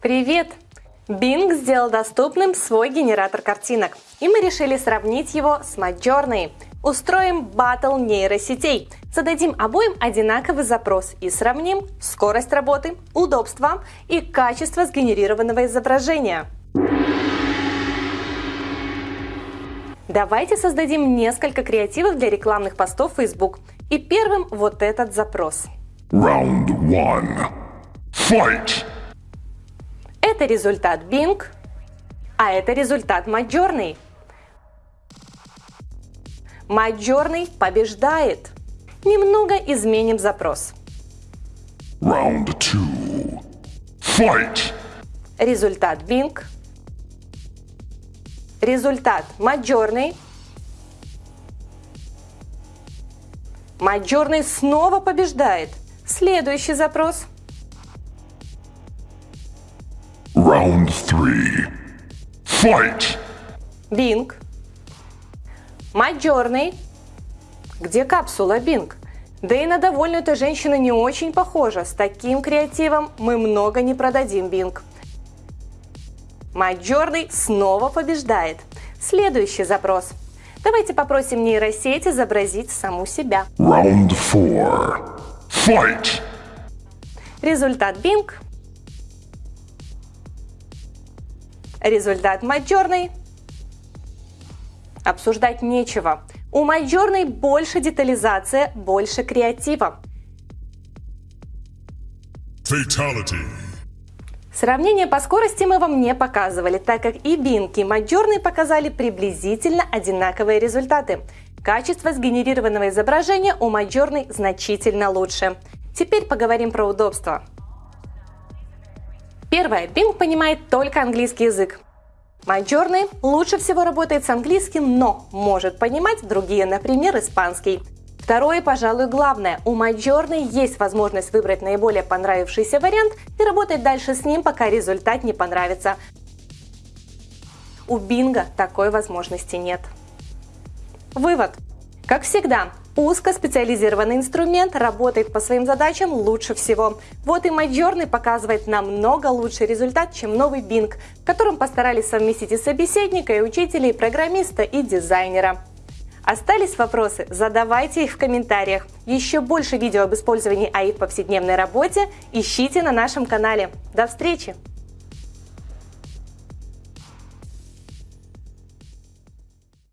Привет! Bing сделал доступным свой генератор картинок, и мы решили сравнить его с Midjourney. Устроим батл нейросетей. Зададим обоим одинаковый запрос и сравним скорость работы, удобство и качество сгенерированного изображения. Давайте создадим несколько креативов для рекламных постов Facebook. И первым вот этот запрос. Round one. Fight! Это результат Bing, а это результат Midjourney. Midjourney побеждает. Немного изменим запрос. Round two. Fight! Результат Bing. Результат Midjourney. Midjourney снова побеждает. Следующий запрос. Round three. Fight! Bing. Midjourney. Где капсула Bing? Да и на довольную эта женщина не очень похожа. С таким креативом мы много не продадим Bing. Midjourney снова побеждает. Следующий запрос. Давайте попросим нейросеть изобразить саму себя. Round four. Fight! Результат Bing. Результат Midjourney. Обсуждать нечего. У Midjourney больше детализация, больше креатива. Fatality. Сравнение по скорости мы вам не показывали, так как и Bing, и Midjourney показали приблизительно одинаковые результаты. Качество сгенерированного изображения у Midjourney значительно лучше. Теперь поговорим про удобство. Первое. Bing понимает только английский язык. Midjourney лучше всего работает с английским, но может понимать другие, например, испанский. Второе, пожалуй, главное. У Midjourney есть возможность выбрать наиболее понравившийся вариант и работать дальше с ним, пока результат не понравится. У Bing такой возможности нет. Вывод. Как всегда, узкоспециализированный инструмент работает по своим задачам лучше всего. Вот и Midjourney показывает намного лучший результат, чем новый Bing, в котором постарались совместить и собеседника, и учителя, и программиста, и дизайнера. Остались вопросы? Задавайте их в комментариях. Еще больше видео об использовании АИ в повседневной работе ищите на нашем канале. До встречи!